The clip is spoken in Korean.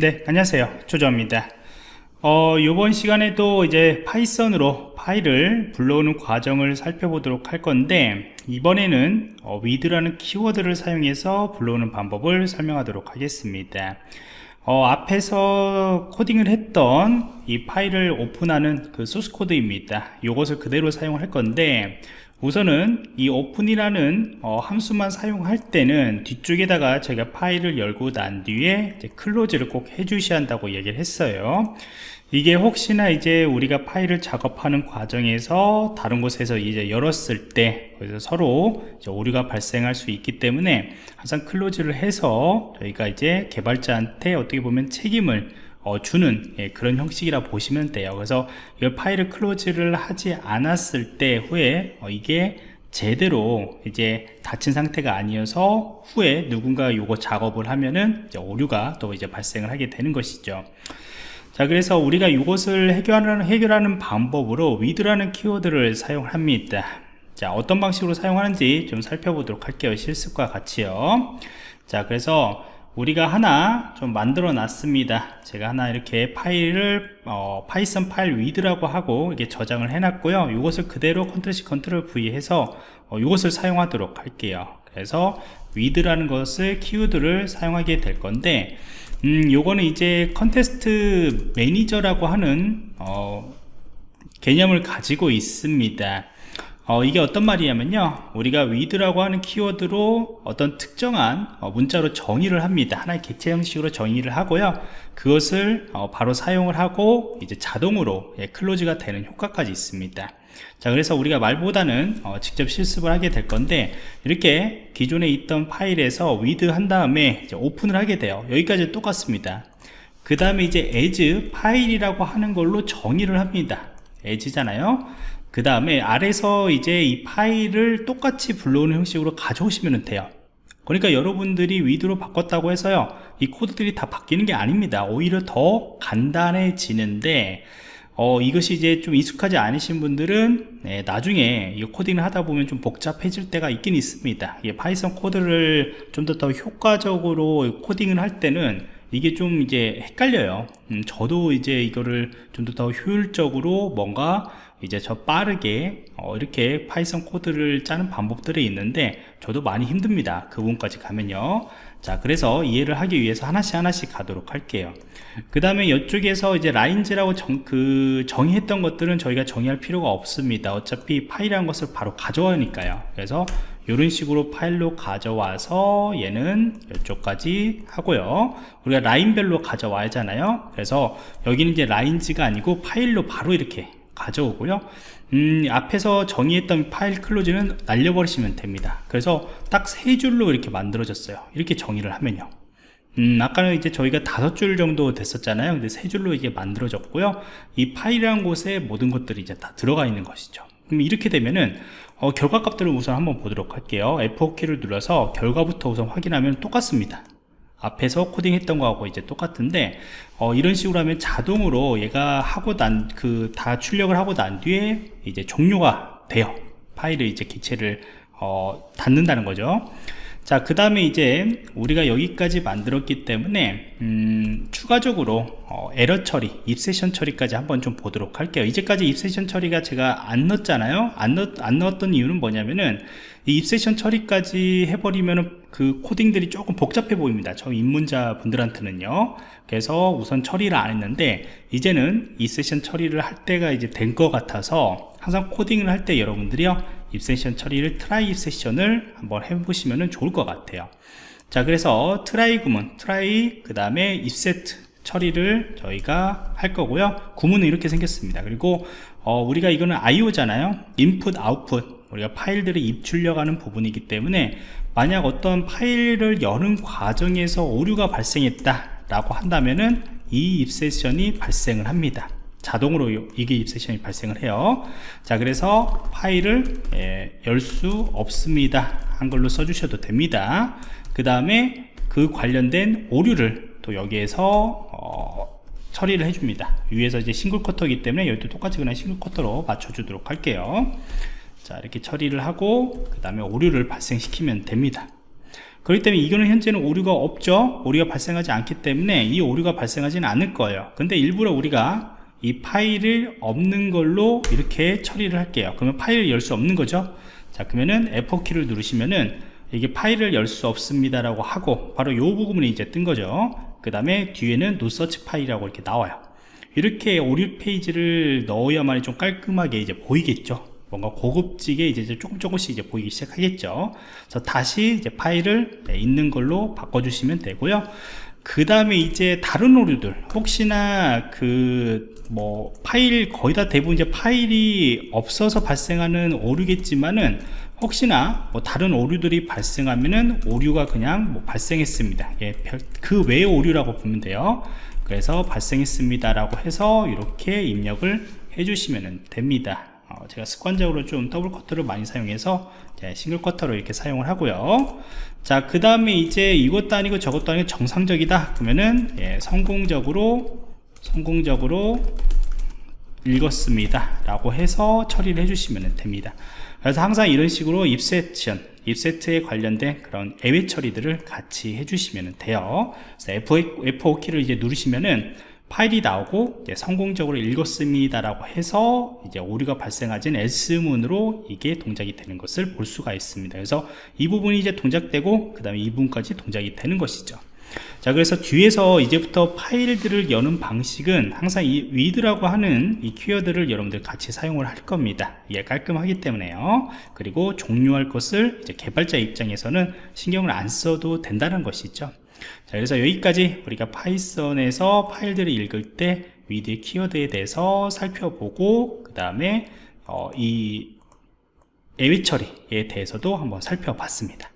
네 안녕하세요. 조조입니다. 어, 이번 시간에도 이제 파이썬으로 파일을 불러오는 과정을 살펴보도록 할 건데 이번에는 어, with라는 키워드를 사용해서 불러오는 방법을 설명하도록 하겠습니다. 어, 앞에서 코딩을 했던 이 파일을 오픈하는 그 소스 코드입니다. 이것을 그대로 사용할 건데 우선은 이 open이라는 어, 함수만 사용할 때는 뒤쪽에다가 제가 파일을 열고 난 뒤에 close를 꼭 해주셔야 한다고 얘기를 했어요. 이게 혹시나 이제 우리가 파일을 작업하는 과정에서 다른 곳에서 이제 열었을 때 그래서 서로 오류가 발생할 수 있기 때문에 항상 클로즈를 해서 저희가 이제 개발자한테 어떻게 보면 책임을 어, 주는 예, 그런 형식이라 보시면 돼요. 그래서 이 파일을 클로즈를 하지 않았을 때 후에 어, 이게 제대로 이제 닫힌 상태가 아니어서 후에 누군가 요거 작업을 하면은 오류가 또 이제 발생을 하게 되는 것이죠. 자 그래서 우리가 이것을 해결하는, 해결하는 방법으로 with라는 키워드를 사용합니다. 자 어떤 방식으로 사용하는지 좀 살펴보도록 할게요. 실습과 같이요. 자 그래서 우리가 하나 좀 만들어 놨습니다. 제가 하나 이렇게 파일을 어, 파이썬 파일 with라고 하고 이게 저장을 해 놨고요. 이것을 그대로 Control C Control V 해서 어, 이것을 사용하도록 할게요. 그래서 with라는 것을 키워드를 사용하게 될 건데 음, 요거는 이제 context manager라고 하는 어, 개념을 가지고 있습니다 어, 이게 어떤 말이냐면요. 우리가 with라고 하는 키워드로 어떤 특정한 어, 문자로 정의를 합니다. 하나의 객체 형식으로 정의를 하고요. 그것을 어, 바로 사용을 하고 이제 자동으로 예, close가 되는 효과까지 있습니다. 자 그래서 우리가 말보다는 어, 직접 실습을 하게 될 건데 이렇게 기존에 있던 파일에서 with 한 다음에 open을 하게 돼요. 여기까지 똑같습니다. 그 다음에 이제 as file이라고 하는 걸로 정의를 합니다. as잖아요 그 다음에 아래서 이제 이 파일을 똑같이 불러오는 형식으로 가져오시면 돼요. 그러니까 여러분들이 with로 바꿨다고 해서요 이 코드들이 다 바뀌는 게 아닙니다. 오히려 더 간단해지는데 어, 이것이 이제 좀 익숙하지 않으신 분들은 네, 나중에 이 코딩을 하다 보면 좀 복잡해질 때가 있긴 있습니다. 이 파이썬 코드를 좀 더 더 효과적으로 코딩을 할 때는 이게 좀 이제 헷갈려요. 음, 저도 이제 이거를 좀 더 더 효율적으로 뭔가 이제 저 빠르게 어, 이렇게 파이썬 코드를 짜는 방법들이 있는데 저도 많이 힘듭니다. 그 부분까지 가면요. 자 그래서 이해를 하기 위해서 하나씩 하나씩 가도록 할게요. 그 다음에 이쪽에서 이제 lines라고 정, 그 정의했던 것들은 저희가 정의할 필요가 없습니다. 어차피 파일이라는 것을 바로 가져오니까요. 그래서 이런 식으로 파일로 가져와서 얘는 이쪽까지 하고요. 우리가 라인별로 가져와야 하잖아요. 그래서 여기는 이제 라인즈가 아니고 파일로 바로 이렇게 가져오고요. 음, 앞에서 정의했던 파일 클로즈는 날려버리시면 됩니다. 그래서 딱 세 줄로 이렇게 만들어졌어요. 이렇게 정의를 하면요. 음, 아까는 이제 저희가 다섯 줄 정도 됐었잖아요. 근데 세 줄로 이게 만들어졌고요. 이 파일이라는 곳에 모든 것들이 이제 다 들어가 있는 것이죠. 그럼 이렇게 되면은 어, 결과 값들을 우선 한번 보도록 할게요. F4키를 눌러서 결과부터 우선 확인하면 똑같습니다 앞에서 코딩했던 거하고 이제 똑같은데 어, 이런 식으로 하면 자동으로 얘가 하고 난 그 다 출력을 하고 난 뒤에 이제 종료가 돼요. 파일을 이제 기체를 어, 닫는다는 거죠. 자 그 다음에 이제 우리가 여기까지 만들었기 때문에 음, 추가적으로 어, 에러 처리 입세션 처리까지 한번 좀 보도록 할게요. 이제까지 입세션 처리가 제가 안 넣었잖아요. 안, 넣, 안 넣었던 이유는 뭐냐면은 이 입세션 처리까지 해버리면 그 코딩들이 조금 복잡해 보입니다. 저 입문자 분들한테는요. 그래서 우선 처리를 안 했는데 이제는 이 세션 처리를 할 때가 이제 된 것 같아서 항상 코딩을 할 때 여러분들이요. exception 처리를 try exception을 한번 해보시면 좋을 것 같아요. 자 그래서 try 구문 try 그 다음에 입세트 처리를 저희가 할 거고요. 구문은 이렇게 생겼습니다. 그리고 어, 우리가 이거는 IO잖아요. 인풋 아웃풋 우리가 파일들을 입출력하는 부분이기 때문에 만약 어떤 파일을 여는 과정에서 오류가 발생했다 라고 한다면은 이 입세션이 발생을 합니다. 자동으로 이게 입세션이 발생을 해요. 자 그래서 파일을 예, 열수 없습니다. 한글로 써주셔도 됩니다. 그 다음에 그 관련된 오류를 또 여기에서 어, 처리를 해줍니다. 위에서 이제 single quote이기 때문에 여기도 똑같이 그냥 single quote로 맞춰주도록 할게요 자 이렇게 처리를 하고 그 다음에 오류를 발생시키면 됩니다. 그렇기 때문에 이거는 현재는 오류가 없죠. 오류가 발생하지 않기 때문에 이 오류가 발생하지는 않을 거예요. 근데 일부러 우리가 이 파일을 없는 걸로 이렇게 처리를 할게요. 그러면 파일을 열 수 없는 거죠. 자 그러면은 F4키를 누르시면은 이게 파일을 열 수 없습니다 라고 하고 바로 요 부분이 이제 뜬 거죠. 그 다음에 뒤에는 No such file이라고 이렇게 나와요. 이렇게 오류 페이지를 넣어야만이 좀 깔끔하게 이제 보이겠죠 뭔가 고급지게 이제 조금 조금씩 이제 보이기 시작하겠죠. 그래서 다시 이제 파일을 네, 있는 걸로 바꿔주시면 되고요. 그 다음에 이제 다른 오류들. 혹시나 그 뭐 파일 거의 다 대부분 이제 파일이 없어서 발생하는 오류겠지만은 혹시나 뭐 다른 오류들이 발생하면은 오류가 그냥 뭐 발생했습니다. 예, 별- 그 외의 오류라고 보면 돼요. 그래서 발생했습니다 라고 해서 이렇게 입력을 해주시면 됩니다. 어, 제가 습관적으로 좀 double quote를 많이 사용해서 single quote로 이렇게 사용을 하고요. 자 그 다음에 이제 이것도 아니고 저것도 아니고 정상적이다 그러면은 예, 성공적으로 성공적으로 읽었습니다 라고 해서 처리를 해주시면 됩니다. 그래서 항상 이런 식으로 입세션 입세트에 관련된 그런 예외 처리들을 같이 해주시면 돼요. 그래서 F5 키를 이제 누르시면은 파일이 나오고 성공적으로 읽었습니다 라고 해서 이제 오류가 발생하진 S문으로 이게 동작이 되는 것을 볼 수가 있습니다. 그래서 이 부분이 이제 동작되고 그 다음에 이 부분까지 동작이 되는 것이죠. 자 그래서 뒤에서 이제부터 파일들을 여는 방식은 항상 이 위드라고 하는 이 키워드를 여러분들 같이 사용을 할 겁니다. 이게 깔끔하기 때문에요. 그리고 종료할 것을 이제 개발자 입장에서는 신경을 안 써도 된다는 것이죠 자 그래서 여기까지 우리가 파이썬에서 파일들을 읽을 때 with 키워드에 대해서 살펴보고 그 다음에 어, 이 예외 처리에 대해서도 한번 살펴봤습니다